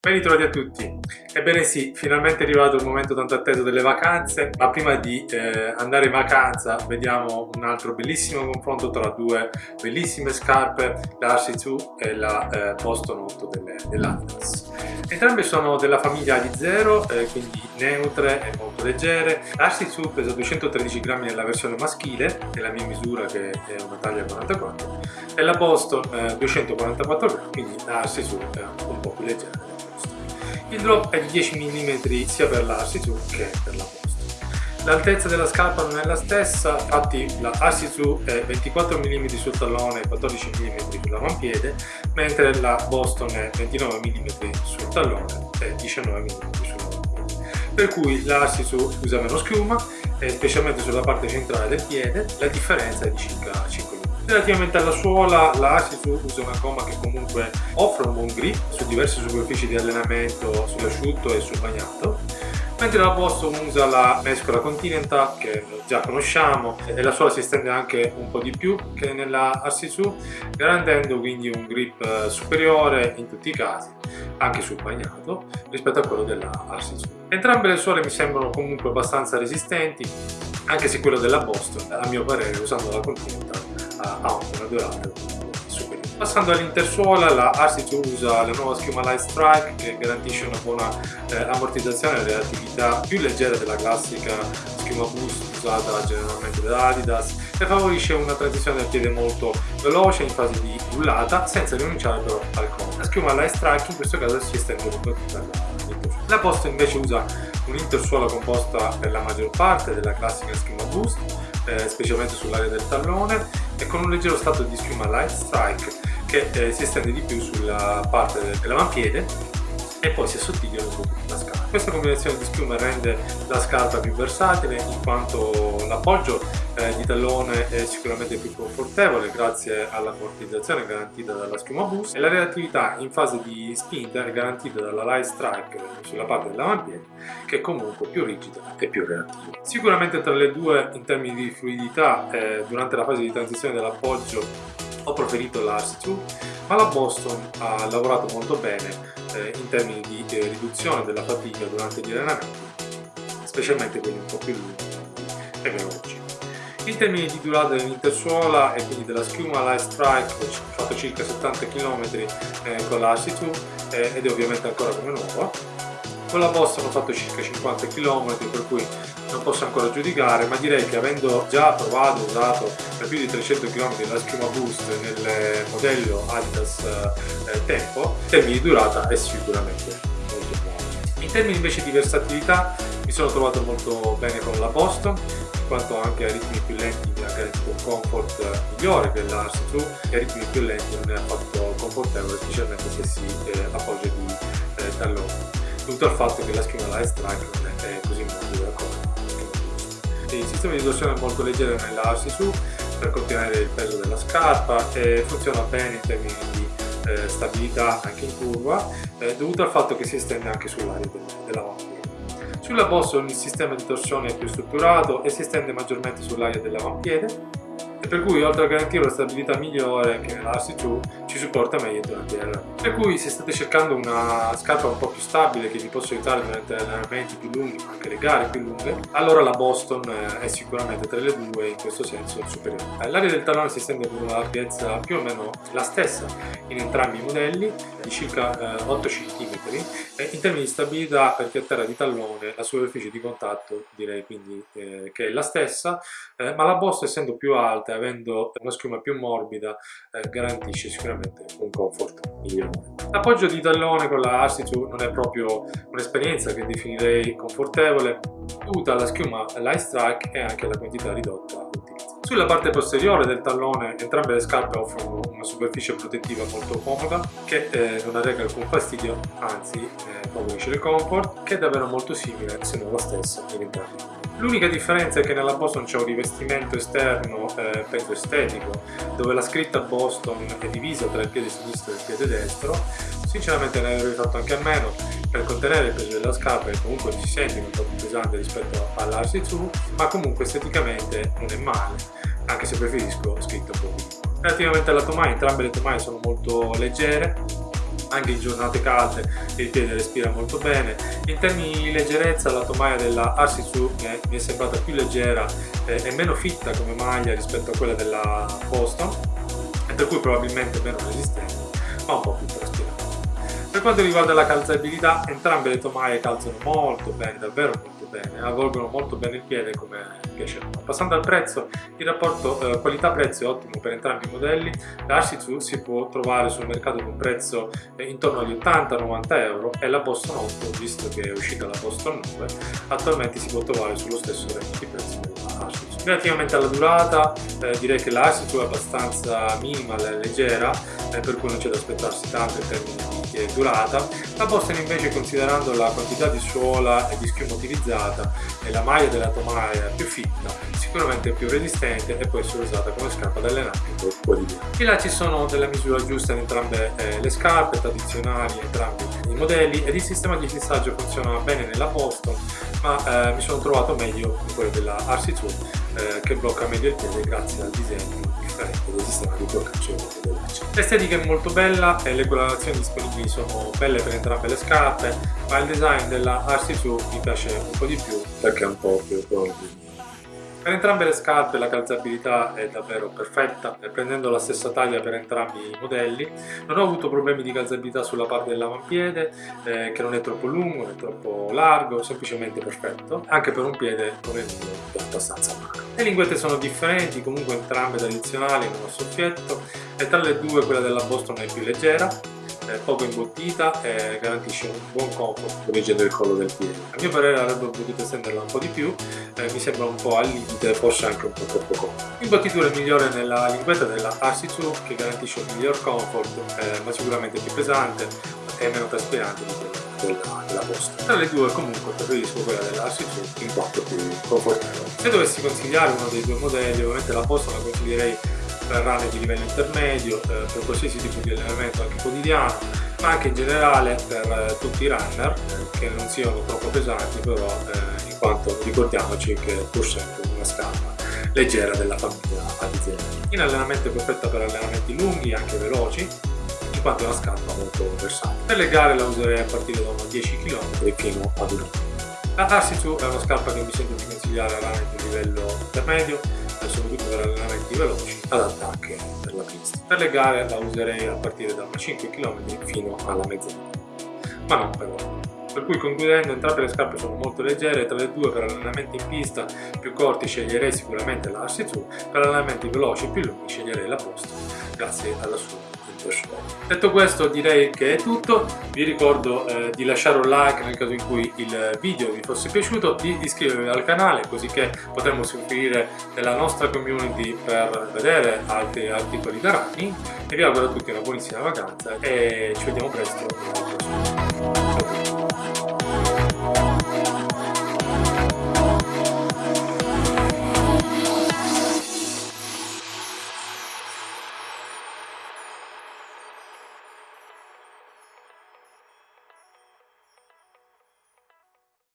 Ben ritrovati a tutti. Ebbene sì, finalmente è arrivato il momento tanto atteso delle vacanze, ma prima di eh, andare in vacanza vediamo un altro bellissimo confronto tra due bellissime scarpe, la RC2 e la eh, Boston 8 dell'Atlas. Entrambe sono della famiglia di 0, eh, quindi neutre e molto leggere. La RC2 pesa 213 grammi nella versione maschile, che è la mia misura che è una taglia 44, e la Boston 244 eh, grammi, quindi la RC2 è un po' più leggera. Il drop è di 10 mm sia per la RC2 che per la Boston. L'altezza della scarpa non è la stessa, infatti la RC2 è 24 mm sul tallone e 14 mm sull'avampiede, mentre la Boston è 29 mm sul tallone e 19 mm sull'avampiede. Per cui la RC2 usa meno schiuma, specialmente sulla parte centrale del piede, la differenza è di circa 5 mm. Relativamente alla suola, la Asisu usa una gomma che comunque offre un buon grip su diverse superfici di allenamento, sull'asciutto e sul bagnato, mentre la Boston usa la mescola Continental che già conosciamo e la suola si estende anche un po' di più che nella RC2 garantendo quindi un grip eh, superiore in tutti i casi anche sul bagnato rispetto a quello della RC2 entrambe le suole mi sembrano comunque abbastanza resistenti anche se quello della Boston a mio parere usando la Continental ha una durata superiore. Passando all'intersuola, la RC2 usa la nuova schiuma Light Strike che garantisce una buona eh, ammortizzazione e reattività più leggera della classica schiuma Boost usata generalmente da Adidas e favorisce una transizione del piede molto veloce in fase di rullata senza rinunciare però al collo. La schiuma Light Strike in questo caso si estende lungo tutta la la Post invece usa un'intersuola composta per la maggior parte della classica schiuma Boost eh, specialmente sull'area del tallone e con un leggero stato di schiuma light strike che eh, si estende di più sulla parte dell'avampiede e poi si assottiglia lungo tutta la scarpa. Questa combinazione di schiuma rende la scarpa più versatile in quanto l'appoggio eh, di tallone è sicuramente più confortevole grazie all'ammortizzazione garantita dalla schiuma boost e la reattività in fase di spinta è garantita dalla light strike sulla parte dell'avampiede che è comunque più rigida e più reattiva. Sicuramente tra le due in termini di fluidità eh, durante la fase di transizione dell'appoggio ho preferito la RC2 ma la Boston ha lavorato molto bene eh, in termini di eh, riduzione della fatica durante gli allenamenti specialmente quelli un po' più lunghi e veloci. In termini di durata dell'intersuola e quindi della schiuma Light Strike ho fatto circa 70 km eh, con la RC2 eh, ed è ovviamente ancora come nuova. Con la Boston ho fatto circa 50 km per cui non posso ancora giudicare ma direi che avendo già provato usato per più di 300 km la schiuma Boost nel modello Adidas eh, Tempo in termini di durata è sicuramente molto buono. In termini invece di versatilità mi sono trovato molto bene con la Boston quanto anche a ritmi più lenti mi ha garantito un comfort migliore della RC2 e a ritmi più lenti non è affatto confortevole specialmente se si eh, appoggia di eh, tallone dovuto al fatto che la schiuma Light Strike non è così morbida come il sistema di torsione è molto leggero nella RC2 per contenere il peso della scarpa e funziona bene in termini di eh, stabilità anche in curva eh, dovuto al fatto che si estende anche sull'area della macchina. Sulla Boston il sistema di torsione è più strutturato e si estende maggiormente sull'area dell'avampiede per cui oltre a garantire una stabilità migliore che nella RC2 ci supporta meglio durante l'allenamento. Per cui se state cercando una scarpa un po' più stabile che vi possa aiutare durante allenamenti più lunghi ma anche le gare più lunghe, allora la Boston eh, è sicuramente tra le due in questo senso superiore. Eh, l'area del tallone si estende con una larghezza più o meno la stessa in entrambi i modelli di circa 8 cm e in termini di stabilità perché a terra di tallone la superficie di contatto direi quindi eh, che è la stessa eh, ma la Boston essendo più alta e avendo una schiuma più morbida eh, garantisce sicuramente un comfort migliore. L'appoggio di tallone con la Arsitu non è proprio un'esperienza che definirei confortevole dovuta alla schiuma Light Strike e anche alla quantità ridotta utilizzata. Sulla parte posteriore del tallone entrambe le scarpe offrono una superficie protettiva molto comoda che eh, non arreca alcun fastidio, anzi eh, favorisce il comfort, che è davvero molto simile, se non stessa, in entrambi. L'unica differenza è che nella Boston c'è un rivestimento esterno, eh, penso estetico, dove la scritta Boston è divisa tra il piede sinistro e il piede destro. Sinceramente ne avrei fatto anche a meno per contenere il peso della scarpa e comunque si sente un po' più pesante rispetto all'RC2, ma comunque esteticamente non è male, anche se preferisco po' più. Relativamente alla tomaia, entrambe le tomaie sono molto leggere, anche in giornate calde il piede respira molto bene in termini di leggerezza la tomaia della Arsisu mi è sembrata più leggera eh, e meno fitta come maglia rispetto a quella della Boston e per cui probabilmente meno resistente ma un po' più traspirante per quanto riguarda la calzabilità entrambe le tomaie calzano molto bene davvero molto bene, avvolgono molto bene il piede come piace a noi. Passando al prezzo, il rapporto eh, qualità-prezzo è ottimo per entrambi i modelli, la Ashitsu si può trovare sul mercato con un prezzo eh, intorno agli 80-90 euro e la Boston 8, visto che è uscita la Boston 9, attualmente si può trovare sullo stesso range di prezzo della Ashitsu. Relativamente alla durata, eh, direi che la Ashitsu è abbastanza minimal e leggera, eh, per cui non c'è da aspettarsi tanto in termini di durata, la Boston invece considerando la quantità di suola e di schiuma utilizzata e la maglia della tomaia più fitta, sicuramente più resistente e può essere usata come scarpa da allenamento quotidiano. E là ci sono delle misure giuste in entrambe eh, le scarpe, tradizionali entrambi i modelli ed il sistema di fissaggio funziona bene nella Boston ma eh, mi sono trovato meglio in quello della RC2 eh, che blocca meglio il piede grazie al disegno differente del sistema di bloccaggio. L'estetica è molto bella e le colorazioni disponibili sono belle per entrambe le scarpe ma il design della RC2 mi piace un po' di più perché è un po' più colorido. Per entrambe le scarpe la calzabilità è davvero perfetta, prendendo la stessa taglia per entrambi i modelli. Non ho avuto problemi di calzabilità sulla parte dell'avampiede, eh, che non è troppo lungo, non è troppo largo, semplicemente perfetto, anche per un piede come il mio, abbastanza macro. Le linguette sono differenti, comunque entrambe tradizionali, non a soffietto, e tra le due quella della Boston è più leggera, poco imbottita e garantisce un buon comfort correggendo il collo del piede. A mio parere avrebbero potuto estenderla un po' di più, eh, mi sembra un po' al limite, forse anche un po' troppo comodo. L'imbottitura è migliore nella linguetta della RC2 che garantisce un miglior comfort, eh, ma sicuramente più pesante e meno traspirante di quella della, della posta. Tra le due comunque preferisco quella della RC2 in quanto più confortevole. Se dovessi consigliare uno dei due modelli, ovviamente la posta la consiglierei per runner di livello intermedio, per qualsiasi tipo di allenamento anche quotidiano, ma anche in generale per eh, tutti i runner che non siano troppo pesanti però eh, in quanto ricordiamoci che è pur sempre una scarpa leggera della famiglia azienda. In allenamento è perfetta per allenamenti lunghi, anche veloci, in quanto è una scarpa molto versatile. Per le gare la userei a partire da 10 km fino ad 1 La Arsisu è una scarpa che mi sento di consigliare a runner di livello intermedio, soprattutto per allenamenti veloci, adatta anche per la pista. Per le gare la userei a partire da 5 km fino alla mezz'ora, ma non per ora. Per cui concludendo entrambe le scarpe sono molto leggere, tra le due per allenamenti in pista più corti sceglierei sicuramente la Arsizu, per allenamenti veloci più lunghi sceglierei la Post, grazie alla sua Detto questo direi che è tutto, vi ricordo eh, di lasciare un like nel caso in cui il video vi fosse piaciuto, di iscrivervi al canale così che potremo seguire nella nostra community per vedere altri articoli da running e vi auguro a tutti una buonissima vacanza e ci vediamo presto. Ciao